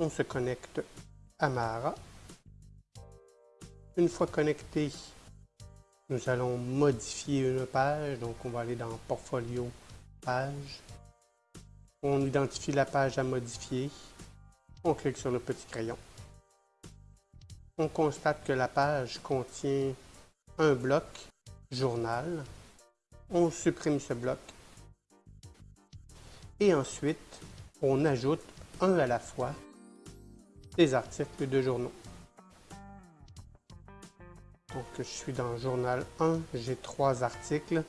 On se connecte à Mahara. Une fois connecté, nous allons modifier une page. Donc, on va aller dans Portfolio, Page. On identifie la page à modifier. On clique sur le petit crayon. On constate que la page contient un bloc journal. On supprime ce bloc. Et ensuite, on ajoute un à la fois articles de journaux. Donc, je suis dans Journal 1, j'ai trois articles.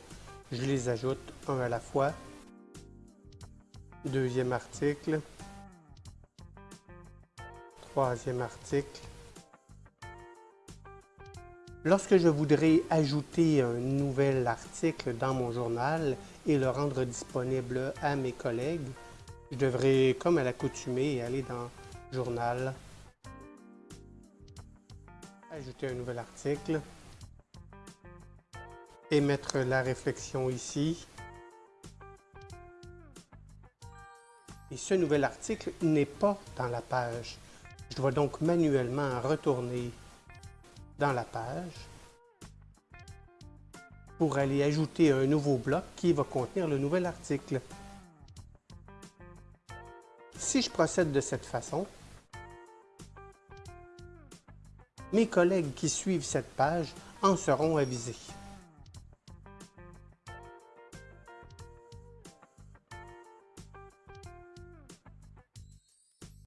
Je les ajoute un à la fois. Deuxième article. Troisième article. Lorsque je voudrais ajouter un nouvel article dans mon journal et le rendre disponible à mes collègues, je devrais, comme à l'accoutumée, aller dans Journal, ajouter un nouvel article et mettre la réflexion ici. Et ce nouvel article n'est pas dans la page. Je dois donc manuellement retourner dans la page pour aller ajouter un nouveau bloc qui va contenir le nouvel article. Si je procède de cette façon, mes collègues qui suivent cette page en seront avisés.